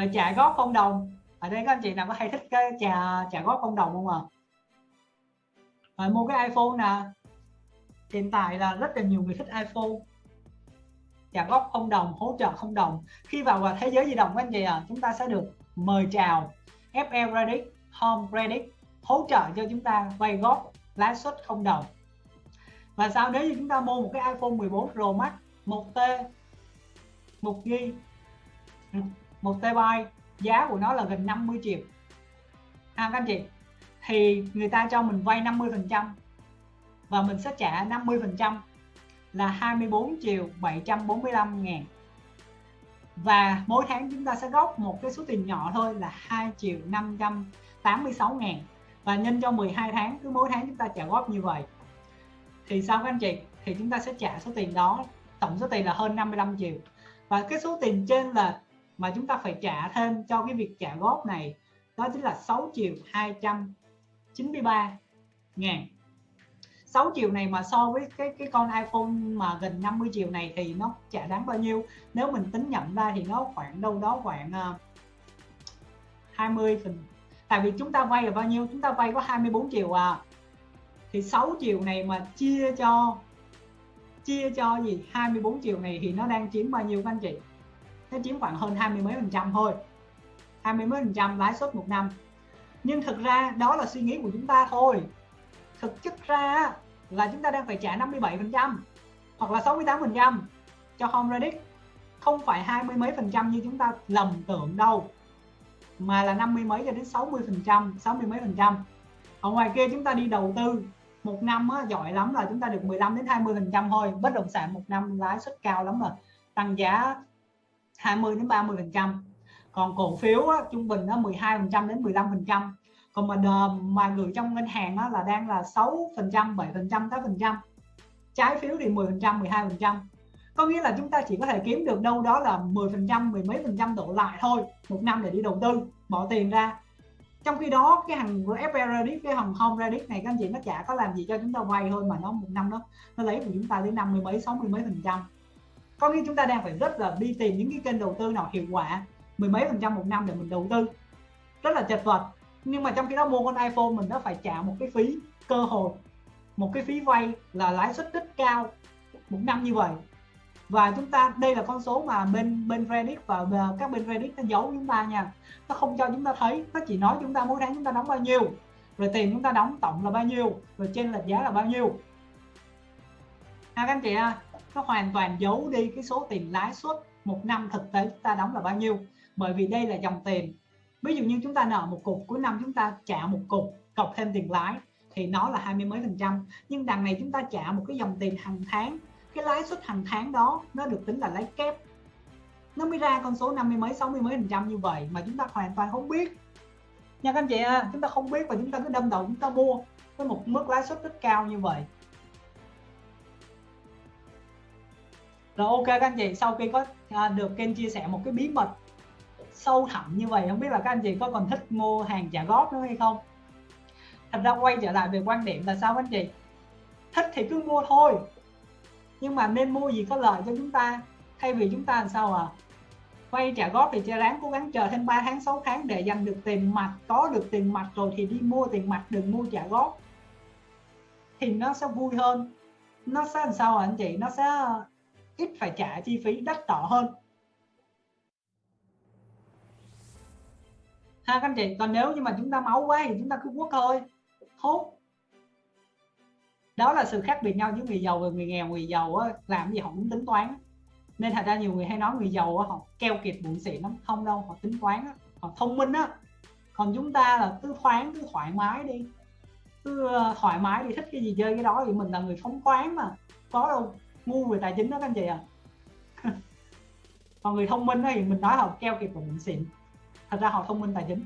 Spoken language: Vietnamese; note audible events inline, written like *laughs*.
rồi trả góp không đồng. Ở đây các anh chị nào có hay thích cái trả trả góp không đồng không ạ? À? rồi mua cái iPhone nè. Hiện tại là rất là nhiều người thích iPhone. Trả góp không đồng, hỗ trợ không đồng. Khi vào vào thế giới di động các anh chị à chúng ta sẽ được mời chào FL Credit Home Credit hỗ trợ cho chúng ta vay góp lãi suất không đồng. Và sau nếu như chúng ta mua một cái iPhone 14 Pro Max 1T 1 GB một TB giá của nó là gần 50 triệu. À, các anh chị thì người ta cho mình vay 50 phần trăm và mình sẽ trả 50 phần trăm là 24 triệu 745 ngàn. Và mỗi tháng chúng ta sẽ góp một cái số tiền nhỏ thôi là 2 triệu 586 ngàn. Và nhân cho 12 tháng cứ mỗi tháng chúng ta trả góp như vậy. Thì sao các anh chị? Thì chúng ta sẽ trả số tiền đó tổng số tiền là hơn 55 triệu. Và cái số tiền trên là mà chúng ta phải trả thêm cho cái việc trả góp này đó chính là 6 triệu 293 ngàn. 6 triệu này mà so với cái cái con iPhone mà gần 50 triệu này thì nó trả đáng bao nhiêu. Nếu mình tính nhận ra thì nó khoảng đâu đó khoảng ờ, uh, 20 phần tại vì chúng ta vay là bao nhiêu? Chúng ta vay có 24 triệu à. Thì 6 triệu này mà chia cho chia cho gì? 24 triệu này thì nó đang chiếm bao nhiêu các anh chị? Nó chiếm khoảng hơn 20 mấy phần trăm thôi. 20 mấy phần trăm lãi suất một năm. Nhưng thực ra đó là suy nghĩ của chúng ta thôi. Thực chất ra là chúng ta đang phải trả 57 phần trăm hoặc là 68 phần trăm cho home credit không phải hai mươi mấy phần trăm như chúng ta lầm tưởng đâu mà là 50 mấy cho đến 60 phần trăm 60 mấy phần trăm. Ở ngoài kia chúng ta đi đầu tư một năm á, giỏi lắm là chúng ta được 15 đến 20 phần trăm thôi. Bất động sản một năm lãi suất cao lắm rồi tăng giá 20 đến 30 phần trăm. Còn cổ phiếu á, trung bình nó 12 phần trăm đến 15 phần trăm. Còn mà mà gửi trong ngân hàng á, là đang là 6 phần trăm 7 phần trăm 8 phần trăm. Trái phiếu thì 10 phần trăm 12 phần trăm. Có nghĩa là chúng ta chỉ có thể kiếm được đâu đó là 10 phần trăm mười mấy phần trăm đổ lại thôi một năm để đi đầu tư bỏ tiền ra. Trong khi đó cái hàng FP cái hàng Home Credit này các anh chị nó chả có làm gì cho chúng ta vay thôi mà nó một năm đó nó lấy của chúng ta đến năm mươi mấy sáu mươi mấy phần trăm có nghĩa chúng ta đang phải rất là đi tìm những cái kênh đầu tư nào hiệu quả mười mấy phần trăm một năm để mình đầu tư. Rất là chật vật. Nhưng mà trong khi đó mua con iPhone mình đã phải trả một cái phí cơ hội một cái phí vay là lãi suất rất cao một năm như vậy. Và chúng ta đây là con số mà bên bên Reddit và các bên Reddit nó giấu chúng ta nha. Nó không cho chúng ta thấy nó chỉ nói chúng ta mỗi tháng chúng ta đóng bao nhiêu rồi tiền chúng ta đóng tổng là bao nhiêu rồi trên lệch giá là bao nhiêu. À các anh chị à, nó hoàn toàn giấu đi cái số tiền lãi suất một năm thực tế chúng ta đóng là bao nhiêu. Bởi vì đây là dòng tiền. Ví dụ như chúng ta nợ một cục cuối năm chúng ta trả một cục cộng thêm tiền lãi thì nó là hai mươi mấy phần trăm. Nhưng đằng này chúng ta trả một cái dòng tiền hàng tháng. Cái lãi suất hàng tháng đó nó được tính là lãi kép. Nó mới ra con số 50 mấy 60 mấy phần trăm như vậy mà chúng ta hoàn toàn không biết. Nha các anh chị à, chúng ta không biết và chúng ta cứ đâm đầu chúng ta mua với một mức lãi suất rất cao như vậy. Rồi ok các anh chị sau khi có à, được kênh chia sẻ một cái bí mật sâu thẳm như vậy không biết là các anh chị có còn thích mua hàng trả góp nữa hay không? Thật ra quay trở lại về quan điểm là sao các anh chị? Thích thì cứ mua thôi nhưng mà nên mua gì có lợi cho chúng ta? Thay vì chúng ta làm sao à? Vay trả góp thì cho ráng cố gắng chờ thêm 3 tháng 6 tháng để dành được tiền mặt có được tiền mặt rồi thì đi mua tiền mặt đừng mua trả góp. Thì nó sẽ vui hơn. Nó sẽ làm sao à anh chị? Nó sẽ ít phải trả chi phí đắt đỏ hơn. Ha các anh chị còn nếu như mà chúng ta máu quá thì chúng ta cứ quất thôi. Hốt. Đó là sự khác biệt nhau giữa người giàu và người nghèo. Người giàu á, làm gì họ cũng tính toán. Nên thật ra nhiều người hay nói người giàu á, họ keo kiệt bụng xịn lắm. Không đâu họ tính toán á, họ thông minh á. Còn chúng ta là cứ thoáng cứ thoải mái đi. Cứ ờ, thoải mái đi thích cái gì chơi cái đó thì mình là người phóng khoáng mà. Có đâu ngu về tài chính đó các anh chị à còn *laughs* người thông minh thì mình nói họ keo kiệt và mình xịn. Thật ra họ thông minh tài chính.